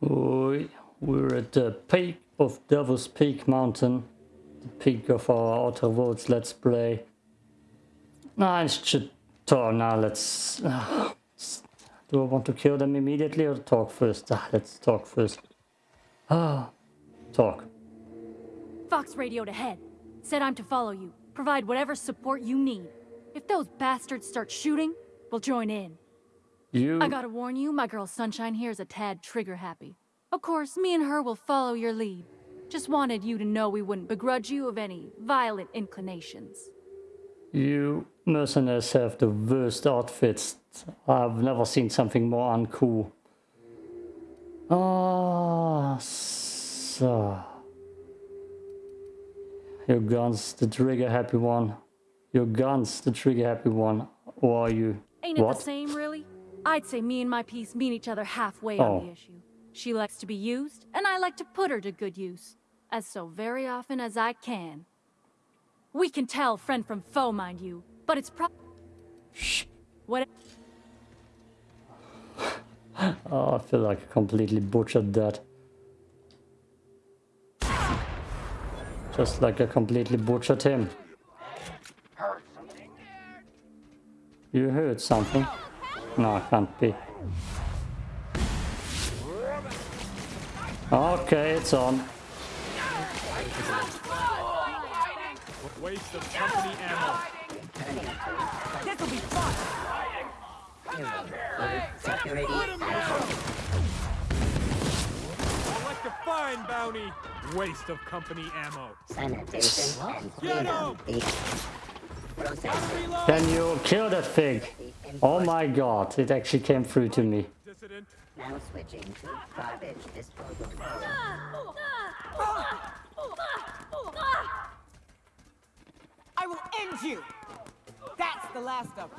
We, we're at the peak of Devil's Peak Mountain, the peak of our Outer Worlds Let's Play. I should talk now. Let's. Uh, do I want to kill them immediately or talk first? Ah, let's talk first. Ah, talk. Fox radioed ahead. Said I'm to follow you. Provide whatever support you need. If those bastards start shooting, we'll join in. You. I gotta warn you, my girl Sunshine here is a tad trigger happy. Of course, me and her will follow your lead. Just wanted you to know we wouldn't begrudge you of any violent inclinations. You mercenaries have the worst outfits. I've never seen something more uncool. Ah, so. Your guns, the trigger happy one. Your guns, the trigger happy one. Or are you? Ain't it what? the same, really? I'd say me and my piece meet each other halfway Oh. on the oh. issue. She likes to be used, and I like to put her to good use. As so very often as I can. We can tell friend from foe, mind you, but it's pro- Shh. What- Oh, I feel like I completely butchered that. Just like I completely butchered him. You heard something? No, it can't be. Okay, it's on. Waste of company ammo. This'll Collect a fine bounty. Waste of company ammo. Sanitation and Get cleanup. Up! The process Reload! Can you kill that pig? Oh my god, it actually came through to me. Now switching to garbage disposal. I will end you! That's the last of.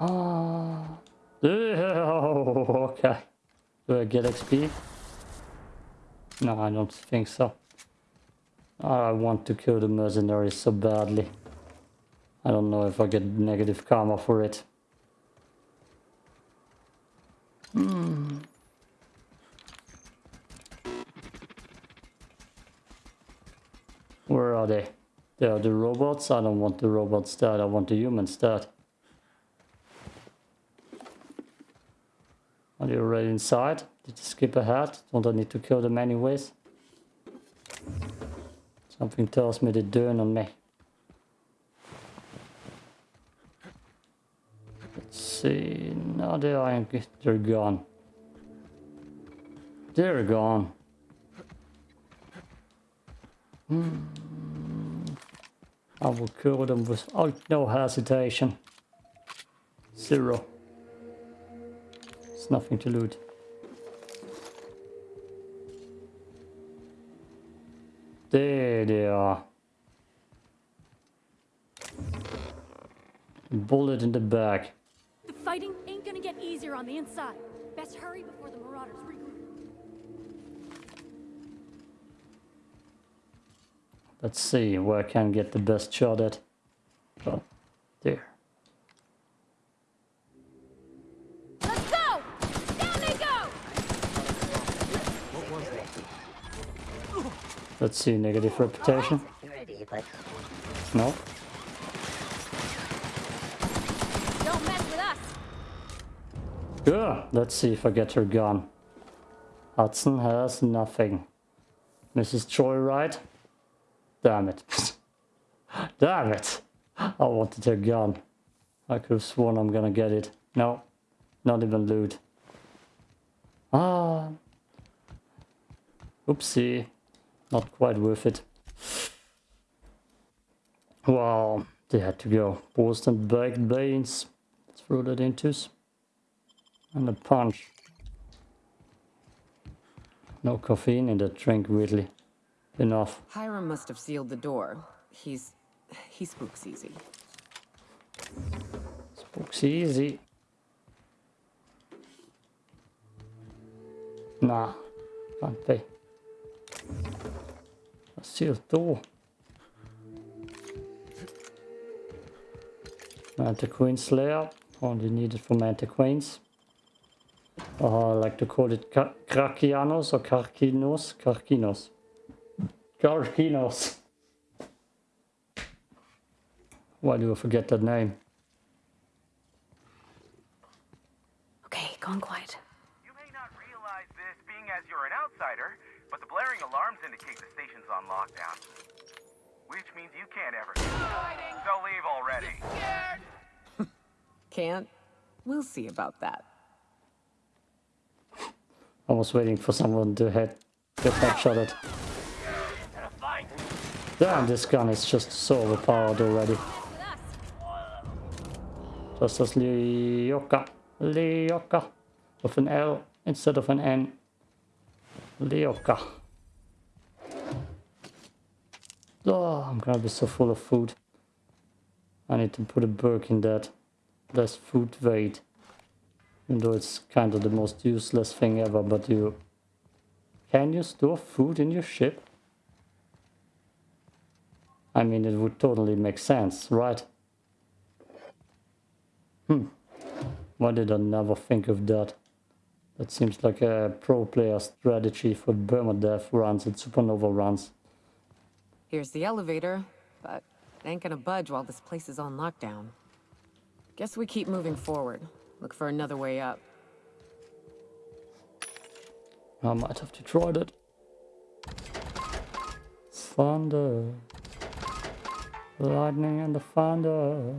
Ah. Oh, okay. Do I get XP? No, I don't think so. I want to kill the mercenaries so badly. I don't know if I get negative karma for it. Hmm. Where are they? They are the robots. I don't want the robots dead. I want the humans dead. Are they already inside? Did you skip ahead? Don't I need to kill them anyways? Something tells me they're doing on me. Let's see. No, they are. They're gone. They're gone. Hmm. I will kill them without no hesitation. Zero. There's nothing to loot. There they are. Bullet in the back. The fighting ain't gonna get easier on the inside. Best hurry before the marauders regroup. Let's see where I can get the best shot at. Oh, there. Let's go! Down they go! Let's see, negative reputation. Security, but No. Don't mess with us! Good. Let's see if I get her gun. Hudson has nothing. Mrs. Joyride? Damn it. Damn it. I wanted her gun. I could have sworn I'm gonna get it. No. Not even loot. Ah. Oopsie. Not quite worth it. Well, they had to go. Boston baked beans. Throw that into us. And a punch. No caffeine in that drink, really. Enough. Hiram must have sealed the door. He's... he spooks easy. Spooks easy. Nah, can't be. A sealed door. Manta Queen Slayer. Only needed for Manta Queens. Oh, I like to call it Ka- Krakianos or Karkinos. Karkinos. Karkinos. Why do I forget that name? Okay, gone quiet. You may not realize this being as you're an outsider, but the blaring alarms indicate the station's on lockdown. Which means you can't ever. So leave already. Can't? We'll see about that. I was waiting for someone to head get headshotted. Damn, this gun is just so overpowered already. Just as Lyoka. Lyoka. With an L instead of an N. Lyoka. Oh, I'm gonna be so full of food. I need to put a perk in that. Less food weight. Even though it's kind of the most useless thing ever, but you... Can you store food in your ship? I mean, it would totally make sense, right? Hmm. Why did I never think of that? That seems like a pro player strategy for Permadeath runs and Supernova runs. Here's the elevator, but it ain't gonna budge while this place is on lockdown. Guess we keep moving forward. Look for another way up. I might have to try that. Thunder. Lightning and the thunder.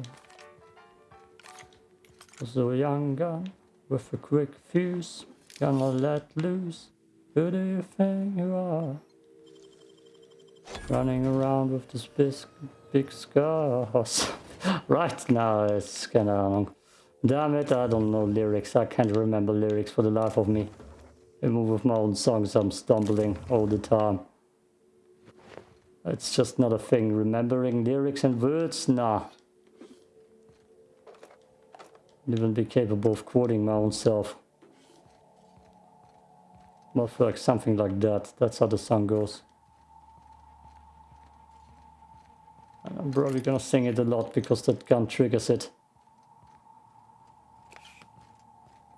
So young gun with a quick fuse. Gonna let loose. Who do you think you are? Running around with this big, big scars. right now it's kinda long. Damn it, I don't know lyrics. I can't remember lyrics for the life of me. Even with my own songs, I'm stumbling all the time. It's just not a thing. Remembering lyrics and words? Nah. Even be capable of quoting my own self. More like something like that. That's how the song goes. And I'm probably gonna sing it a lot because that gun triggers it.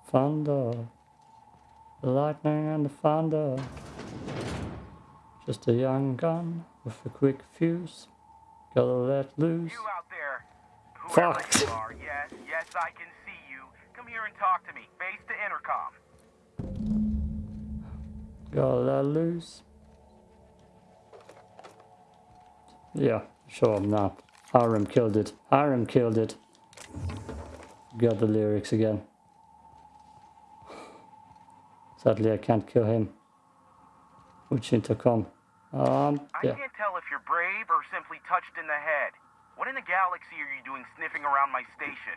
Thunder. The lightning and the thunder. Just a young gun with a quick fuse. Gotta let loose. You out there. Whoever Fuck. you are, yes, yes, I can see you. Come here and talk to me. Face to intercom. Gotta let loose. Yeah, sure now. Hiram killed it. Hiram killed it. Got the lyrics again. Sadly, I can't kill him. Which intercom? Um, I can't tell if you're brave or simply touched in the head. What in the galaxy are you doing sniffing around my station?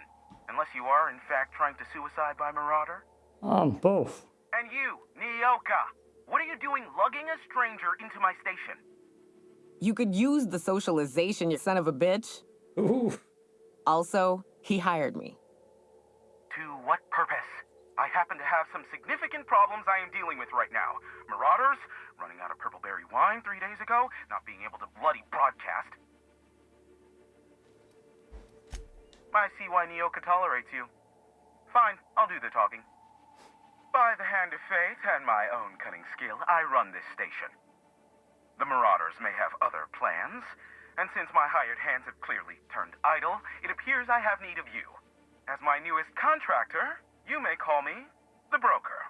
Unless you are, in fact, trying to suicide by Marauder? Um, both. And you, Nyoka, what are you doing lugging a stranger into my station? You could use the socialization, you son of a bitch. Ooh. Also, he hired me. To what purpose? I happen to have some significant problems I am dealing with right now. Marauders, running out of purple berry wine three days ago, not being able to bloody broadcast. I see why Nyoka tolerates you. Fine, I'll do the talking. By the hand of fate and my own cunning skill, I run this station. The Marauders may have other plans, and since my hired hands have clearly turned idle, it appears I have need of you. As my newest contractor, you may call me the broker.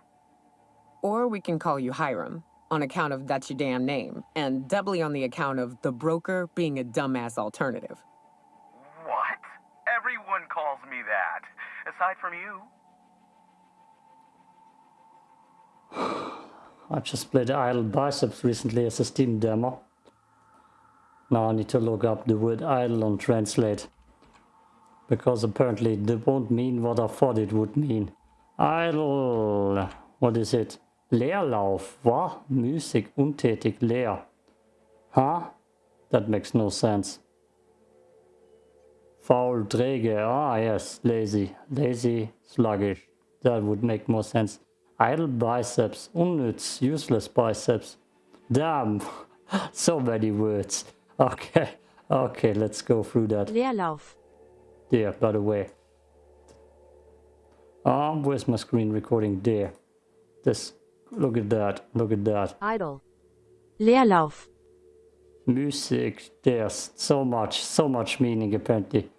Or we can call you Hiram, on account of that's your damn name, and doubly on the account of the broker being a dumbass alternative. What? Everyone calls me that. Aside from you. I just played Idle Biceps recently as a Steam demo. Now I need to look up the word idle on Translate. Because apparently it won't mean what I thought it would mean. Idle. What is it? Leerlauf. What? Müßig, untätig, leer. Huh? That makes no sense. Faul, träge. Ah, yes. Lazy. Lazy, sluggish. That would make more sense. Idle biceps. Unnütz. Useless biceps. Damn. so many words. Okay. Okay, let's go through that. Leerlauf. Yeah, by the way. Um, where's my screen recording? There. This. Look at that. Look at that. Idle. Leerlauf. Music. There's so much, so much meaning apparently.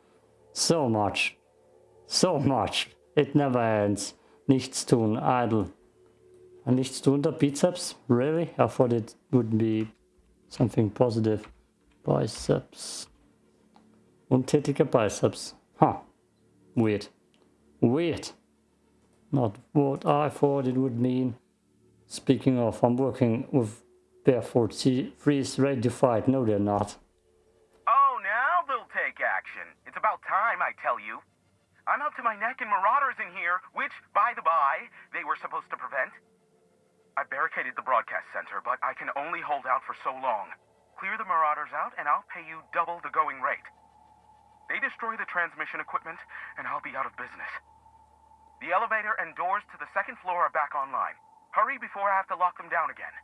So much. So much. It never ends. Nichts tun. Idle. And nichts tun der biceps? Really? I thought it would be something positive. Biceps. Untätiger Biceps. Huh. Weird. Weird. Not what I thought it would mean. Speaking of, I'm working with Barefoot Freeze ready to fight. No, they're not. Oh, now they'll take action. It's about time, I tell you. I'm up to my neck in marauders in here, which, by the by, they were supposed to prevent. I barricaded the broadcast center, but I can only hold out for so long. Clear the marauders out, and I'll pay you double the going rate. They destroy the transmission equipment, and I'll be out of business. The elevator and doors to the second floor are back online. Hurry before I have to lock them down again.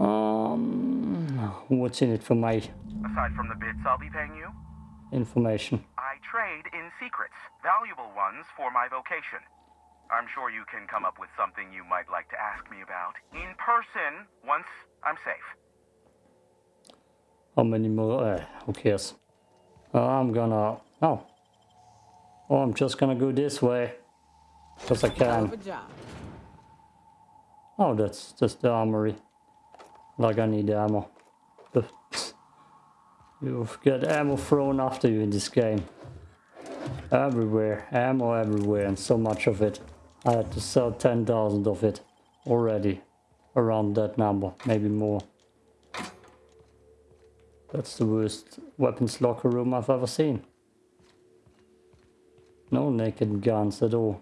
Um, what's in it for my Aside from the bits I'll be paying you, information? I trade in secrets, valuable ones for my vocation. I'm sure you can come up with something you might like to ask me about in person once I'm safe. How many more? Uh, who cares? I'm gonna. Oh. Oh, I'm just gonna go this way. Because I Hell of a can. job. Oh, that's just the armory. Like I need ammo. You've got ammo thrown after you in this game. Everywhere, ammo everywhere and so much of it. I had to sell 10,000 of it already. Around that number, maybe more. That's the worst weapons locker room I've ever seen. No naked guns at all.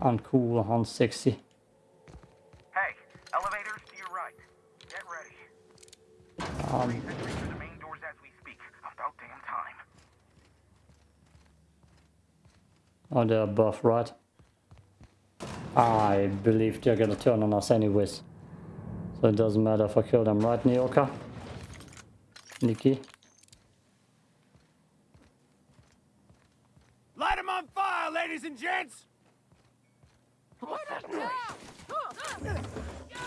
Uncool 160. Oh, they're above, right? I believe they're gonna turn on us anyways. So it doesn't matter if I kill them, right, Nyoka? Nikki? Light 'em on fire, ladies and gents!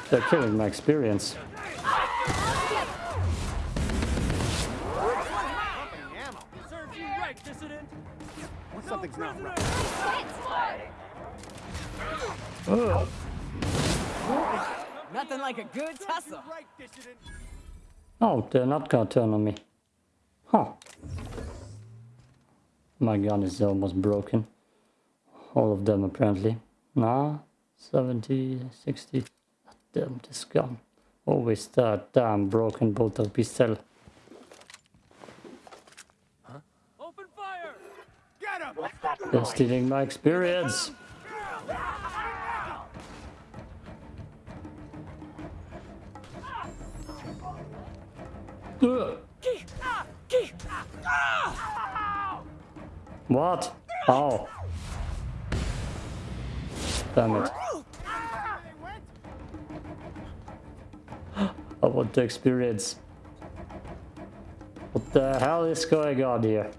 They're killing my experience. Serves you right, dissident! Something's not right. Ugh. Nothing like a good tussle. Oh, they're not gonna turn on me. Huh. My gun is almost broken. All of them apparently. Nah, 70, 60. Damn, this gun. Always that damn broken bolter pistol. Huh? Open fire! Get him! They're stealing my experience. What? Oh. Damn it. I want to experience. What the hell is going on here?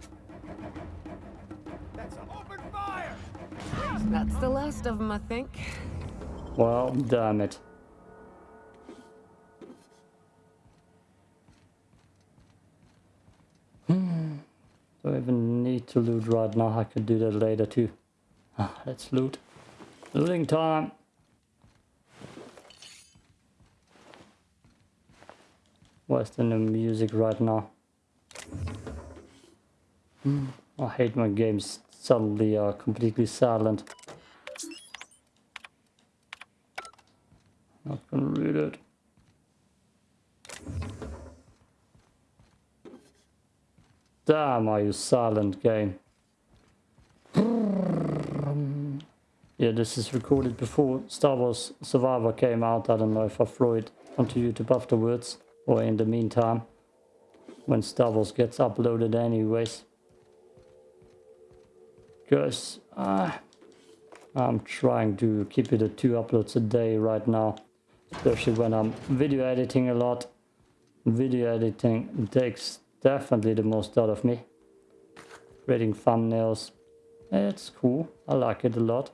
That's a open fire! That's the last of them, I think. Well, damn it. To loot right now? I could do that later too. Ah, let's loot. Looting time. Where's the new music right now? Hmm, I hate when games suddenly are completely silent. Not gonna read it. Damn, are you silent game? Yeah, this is recorded before Star Wars Survivor came out. I don't know if I throw it onto YouTube afterwards or in the meantime when Star Wars gets uploaded anyways. Because uh, I'm trying to keep it at two uploads a day right now. Especially when I'm video editing a lot. Video editing takes definitely the most out of me. Creating thumbnails, It's cool. I like it a lot.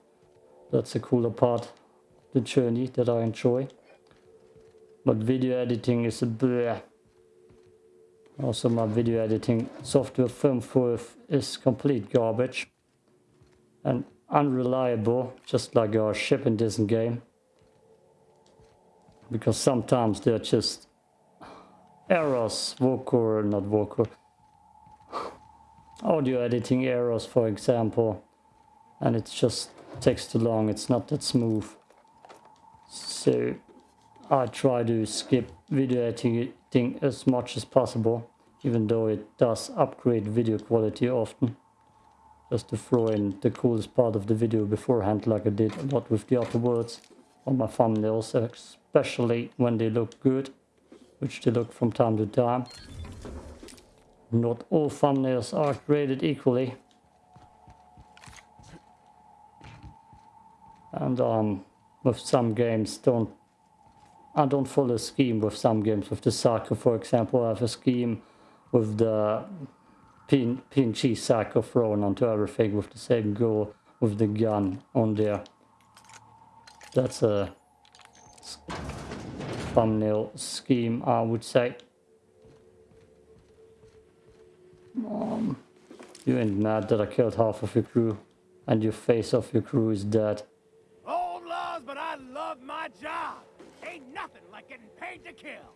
That's a cooler part the journey that I enjoy. But video editing is a bleh. Also my video editing software FilmForth is complete garbage. And unreliable, just like our ship in this game. Because sometimes they're just errors, vocal, not vocal, audio editing errors for example. And it just takes too long, it's not that smooth. So I try to skip video editing as much as possible, even though it does upgrade video quality often just to throw in the coolest part of the video beforehand like I did a lot with the other words on my thumbnails, especially when they look good, which they look from time to time. Not all thumbnails are created equally. And um, with some games don't I don't follow a scheme with some games. With the Psycho, for example, I have a scheme with the PNG Psycho thrown onto everything with the same goal with the gun on there. That's a thumbnail scheme, I would say. Um, you ain't mad that I killed half of your crew and your face of your crew is dead. Old laws, but I love my job. Ain't nothing like getting paid to kill.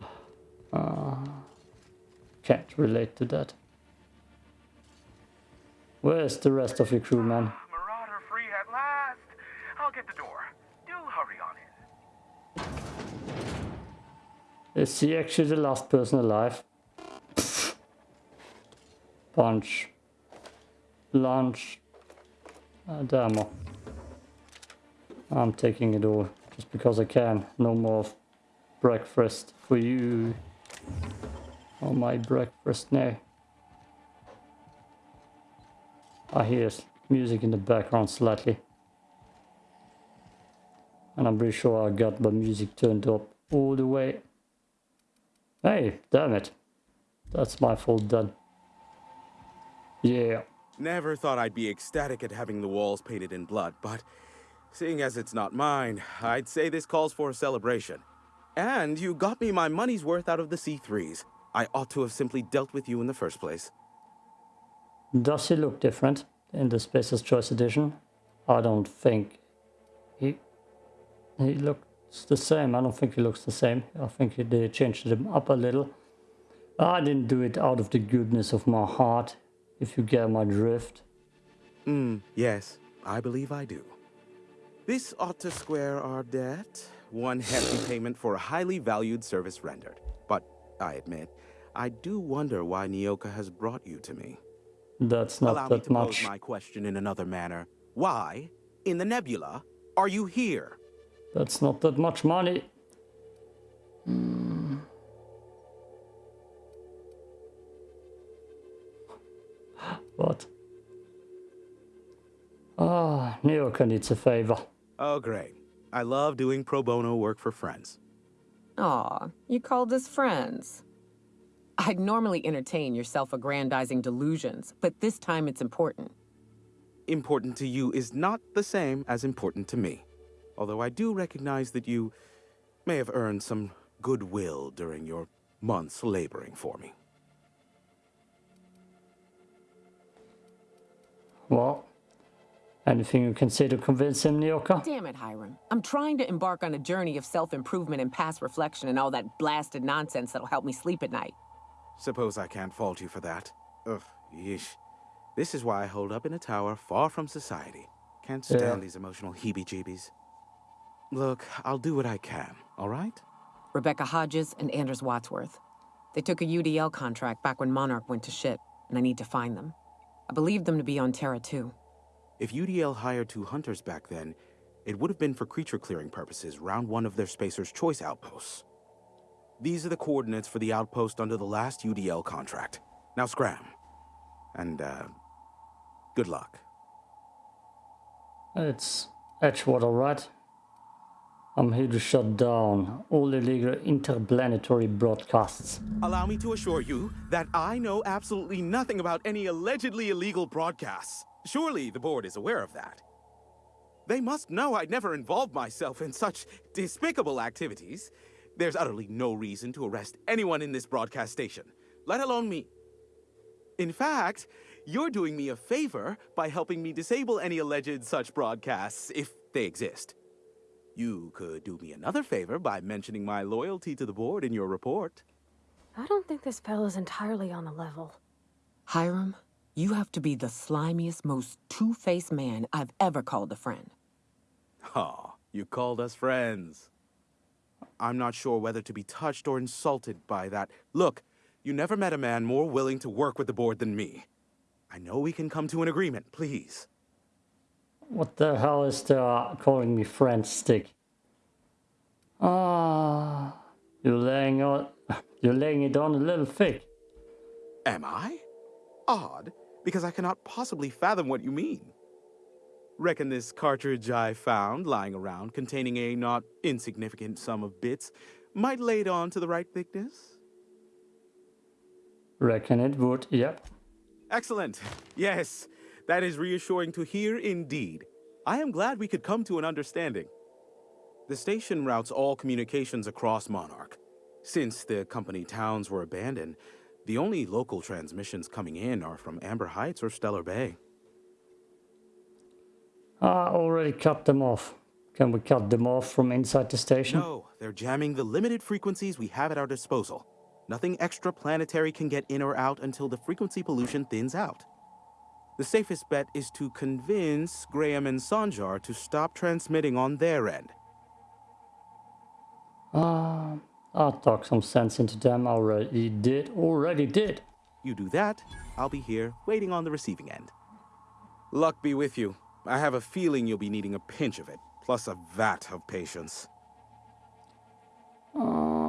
Uh, can't relate to that. Where's the rest of your crew, man? Marauder free at last. I'll get the door. Do hurry on in. Is he actually the last person alive? Punch. Lunch. Uh, demo. I'm taking it all just because I can. No more breakfast for you. Oh my breakfast now. I hear music in the background slightly. And I'm pretty sure I got my music turned up all the way. Hey, damn it. That's my fault then. Yeah. Never thought I'd be ecstatic at having the walls painted in blood, but seeing as it's not mine, I'd say this calls for a celebration. And you got me my money's worth out of the C3s. I ought to have simply dealt with you in the first place. Does he look different in the Spacer's Choice Edition? I don't think he he looks the same. I don't think it looks the same. I think they changed them up a little. I didn't do it out of the goodness of my heart, if you get my drift. Hmm, yes, I believe I do. This ought to square our debt. One hefty payment for a highly valued service rendered. But I admit, I do wonder why Nyoka has brought you to me. That's not Allow me to much. pose my question in another manner. Why, in the nebula, are you here? That's not that much money. Hmm. What? Ah, Nyoka needs a favor. Oh, great. I love doing pro bono work for friends. Aw, you called us friends. I'd normally entertain your self-aggrandizing delusions, but this time it's important. Important to you is not the same as important to me. Although I do recognize that you may have earned some goodwill during your months laboring for me. Well, anything you can say to convince him, Nyoka? Damn it, Hiram. I'm trying to embark on a journey of self-improvement and past reflection and all that blasted nonsense that'll help me sleep at night. Suppose I can't fault you for that. Ugh, yeesh. This is why I hold up in a tower far from society. Can't stand Yeah. these emotional heebie-jeebies. Look, I'll do what I can, all right? Rebecca Hodges and Anders Wadsworth. They took a UDL contract back when Monarch went to shit, and I need to find them. I believe them to be on Terra 2. If UDL hired two hunters back then, it would have been for creature clearing purposes round one of their Spacer's Choice outposts. These are the coordinates for the outpost under the last UDL contract. Now scram. And, uh, good luck. It's Edgewater, right? Um, I'm here to shut down all illegal interplanetary broadcasts. Allow me to assure you that I know absolutely nothing about any allegedly illegal broadcasts. Surely the board is aware of that. They must know I'd never involved myself in such despicable activities. There's utterly no reason to arrest anyone in this broadcast station, let alone me. In fact, you're doing me a favor by helping me disable any alleged such broadcasts, if they exist. You could do me another favor by mentioning my loyalty to the board in your report. I don't think this fellow's entirely on the level. Hiram, you have to be the slimiest, most two-faced man I've ever called a friend. Aw, you called us friends. I'm not sure whether to be touched or insulted by that. Look, you never met a man more willing to work with the board than me. I know we can come to an agreement, please. What the hell is the uh, calling me friend stick? Ah, you're laying on, you're laying it on a little thick. Am I? Odd, because I cannot possibly fathom what you mean. Reckon this cartridge I found lying around containing a not insignificant sum of bits might lay it on to the right thickness? Reckon it would, yep. Excellent. Yes, that is reassuring to hear indeed. I am glad we could come to an understanding. The station routes all communications across Monarch. Since the company towns were abandoned, the only local transmissions coming in are from Amber Heights or Stellar Bay. I already cut them off. Can we cut them off from inside the station? No, they're jamming the limited frequencies we have at our disposal. Nothing extraplanetary can get in or out until the frequency pollution thins out. The safest bet is to convince Graham and Sanjar to stop transmitting on their end. Uh, I'll talk some sense into them already did, already did. You do that, I'll be here, waiting on the receiving end. Luck be with you. I have a feeling you'll be needing a pinch of it, plus a vat of patience. Um,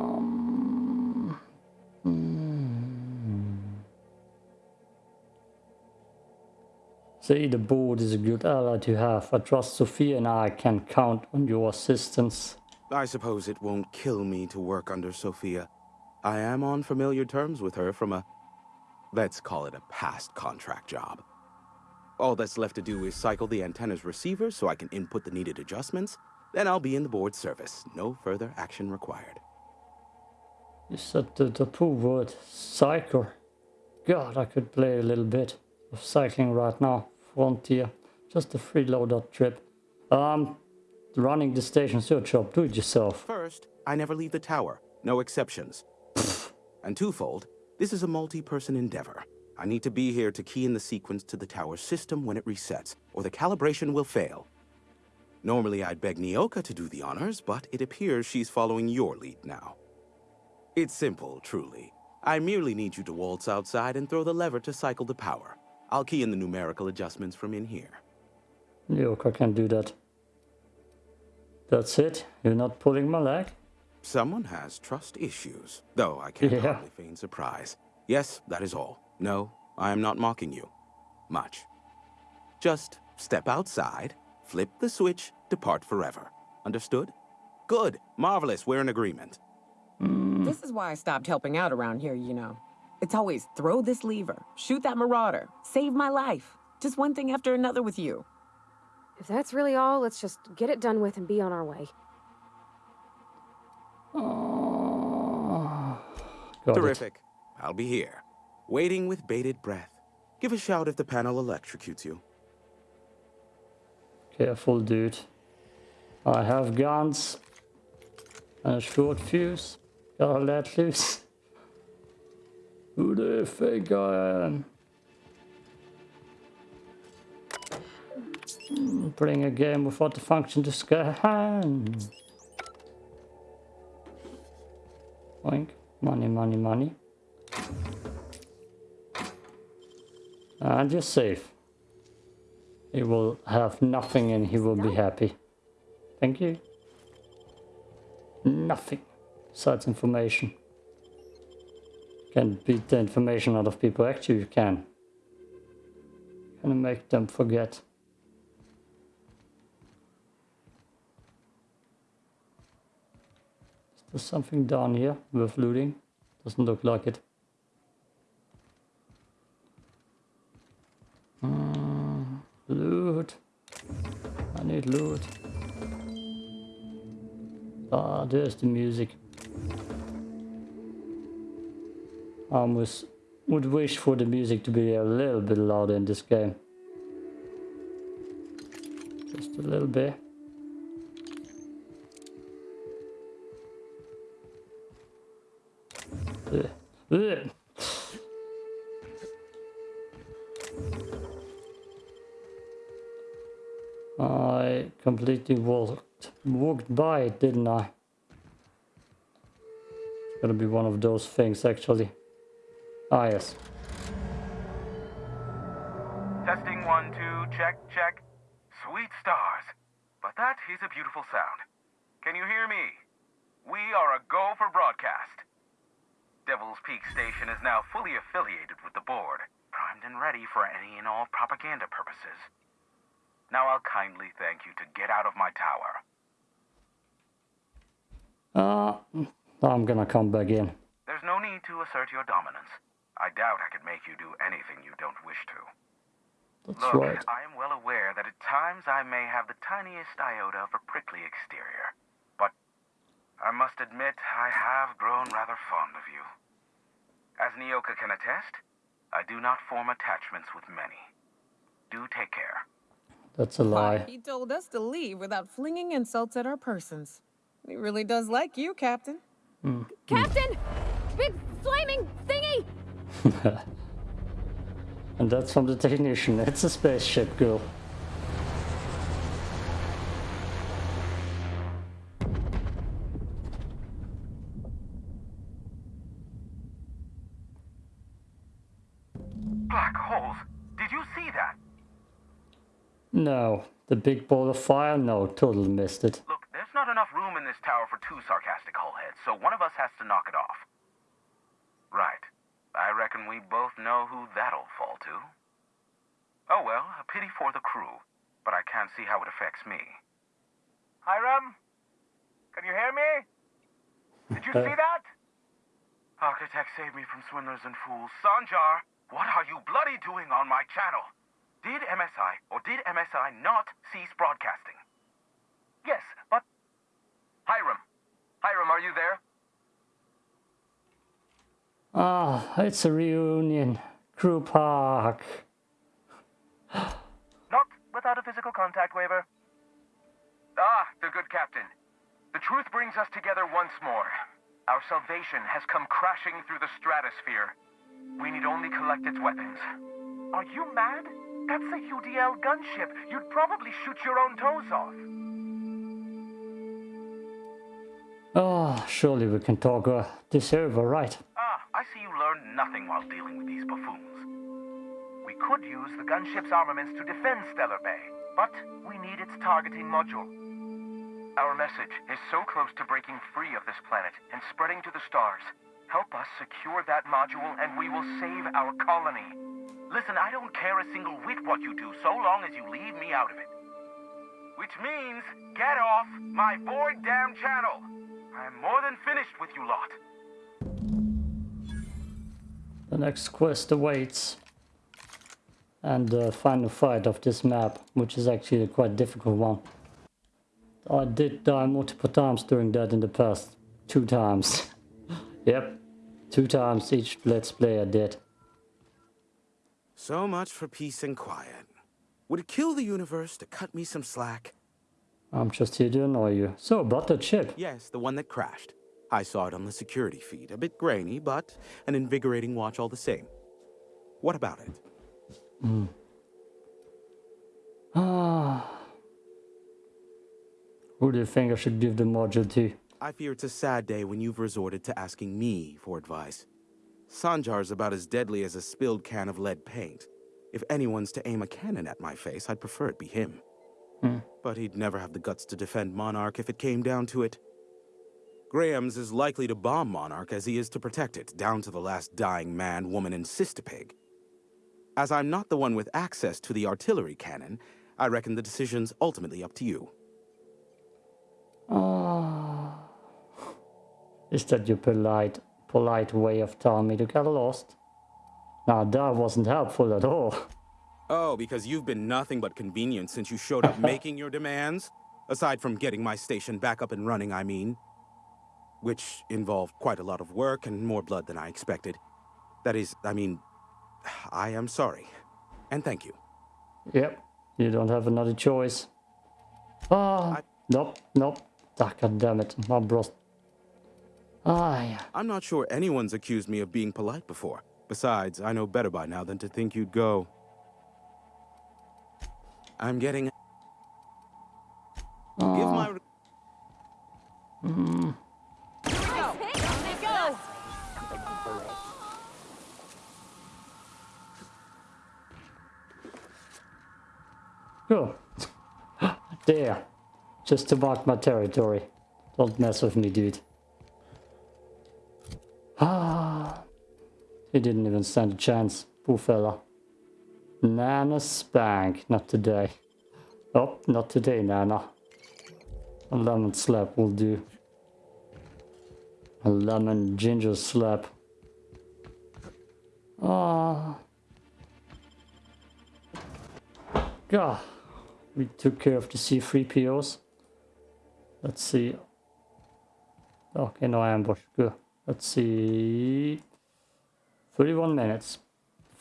The board is a good ally to have. I trust Sophia and I can count on your assistance. I suppose it won't kill me to work under Sophia. I am on familiar terms with her from a, let's call it a past contract job. All that's left to do is cycle the antenna's receiver so I can input the needed adjustments. Then I'll be in the board service. No further action required. You said the, the poor word, cycle. God, I could play a little bit of cycling right now. Frontier. Just a freeloader trip. Um, running the station's your job. Do it yourself. First, I never leave the tower. No exceptions. and twofold, this is a multi-person endeavor. I need to be here to key in the sequence to the tower system when it resets, or the calibration will fail. Normally I'd beg Nyoka to do the honors, but it appears she's following your lead now. It's simple, truly. I merely need you to waltz outside and throw the lever to cycle the power. I'll key in the numerical adjustments from in here. Nyoka can do that. That's it? You're not pulling my leg? Someone has trust issues, though I can't Yeah. hardly feign surprise. Yes, that is all. No, I am not mocking you. Much. Just step outside, flip the switch, depart forever. Understood? Good. Marvelous. We're in agreement. This is why I stopped helping out around here, you know. It's always throw this lever, shoot that marauder, save my life. Just one thing after another with you. If that's really all, let's just get it done with and be on our way. Oh, got it. Terrific. I'll be here. Waiting with bated breath. Give a shout if the panel electrocutes you. Careful, dude. I have guns. And a short fuse. Gotta let loose. Who do you think I am? Playing a game without the function to scan. Oink. Money, money, money. And you're safe. He will have nothing and he will be happy. Thank you. Nothing besides information. Can beat the information out of people. Actually, you can. Can make them forget. There's something down here worth looting. Doesn't look like it. Mm, loot. I need loot. Ah, there's the music. Um, almost would wish for the music to be a little bit louder in this game. Just a little bit. Ugh. Ugh. I completely walked, walked by it, didn't I? It's gonna be one of those things, actually. Ah, yes. Testing one, two, check, check. Sweet stars. But that is a beautiful sound. Can you hear me? We are a go for broadcast. Devil's Peak Station is now fully affiliated with the board, primed and ready for any and all propaganda purposes. Now I'll kindly thank you to get out of my tower. Uh, I'm gonna come back in. There's no need to assert your dominance. I doubt I could make you do anything you don't wish to. That's Look, right. I am well aware that at times I may have the tiniest iota of a prickly exterior. But I must admit I have grown rather fond of you. As Nyoka can attest, I do not form attachments with many. Do take care. That's a lie. He told us to leave without flinging insults at our persons. He really does like you, Captain. Hmm. Captain! Big flaming thingy! And that's from the technician. It's a spaceship, girl. Black holes! Did you see that? No. The big ball of fire? No, totally missed it. Look, there's not enough room in this tower for two sarcastic hullheads, so one of us has to knock it off. Reckon we both know who that'll fall to. Oh well, a pity for the crew, but I can't see how it affects me. Hiram? Can you hear me? Did you uh. see that? Architect save me from swindlers and fools. Sanjar, what are you bloody doing on my channel? Did MSI or did MSI not cease broadcasting? Yes, but... Hiram. Hiram, are you there? Ah, it's a reunion. Crew Park. Not without a physical contact waiver. Ah, the good captain. The truth brings us together once more. Our salvation has come crashing through the stratosphere. We need only collect its weapons. Are you mad? That's a UDL gunship. You'd probably shoot your own toes off. Oh, surely we can talk uh, this over, right? I see you learned nothing while dealing with these buffoons. We could use the gunship's armaments to defend Stellar Bay, but we need its targeting module. Our message is so close to breaking free of this planet and spreading to the stars. Help us secure that module and we will save our colony. Listen, I don't care a single whit what you do so long as you leave me out of it. Which means, get off my void damn channel. I'm more than finished with you lot. The next quest awaits. And the final fight of this map, which is actually a quite difficult one. I did die multiple times during that in the past. Two times. yep. Two times each Let's Play I did. So much for peace and quiet. Would it kill the universe to cut me some slack? I'm just here to annoy you. So, about the chip. Yes, the one that crashed. I saw it on the security feed. A bit grainy, but an invigorating watch all the same. What about it? Ah. Who do you think I should give the module to? I fear it's a sad day when you've resorted to asking me for advice. Sanjar's about as deadly as a spilled can of lead paint. If anyone's to aim a cannon at my face, I'd prefer it be him. But he'd never have the guts to defend Monarch if it came down to it. Graham's as likely to bomb Monarch as he is to protect it, down to the last dying man, woman, and cystipig. As I'm not the one with access to the artillery cannon, I reckon the decision's ultimately up to you. Ah. Is that your polite, polite way of telling me to get lost? Now that wasn't helpful at all. Oh, because you've been nothing but convenient since you showed up making your demands? Aside from getting my station back up and running, I mean. Which involved quite a lot of work and more blood than I expected. That is, I mean, I am sorry. And thank you. Yep, you don't have another choice. Ah, I- nope, nope. Ah, God damn it, my bros. Ah, yeah. I'm not sure anyone's accused me of being polite before. Besides, I know better by now than to think you'd go. I'm getting. Give my. re- Go. there. Just to mark my territory. Don't mess with me, dude. Ah. He didn't even stand a chance. Poor fella. Nana spank. Not today. Oh, not today, Nana. A lemon slap will do. A lemon ginger slap. Ah. God. We took care of the C3POs. Let's see. Okay, no ambush. Good. Let's see. 31 minutes.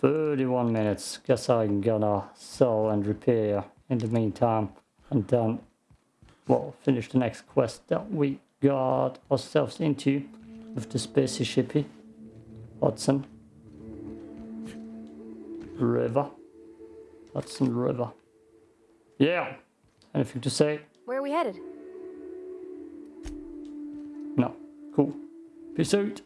31 minutes. Guess I'm gonna sell and repair in the meantime. And then, well, finish the next quest that we got ourselves into with the spacey shippy. Eh? Hudson. River. Hudson River. Yeah. Anything to say? Where are we headed? No. Cool. Peace out.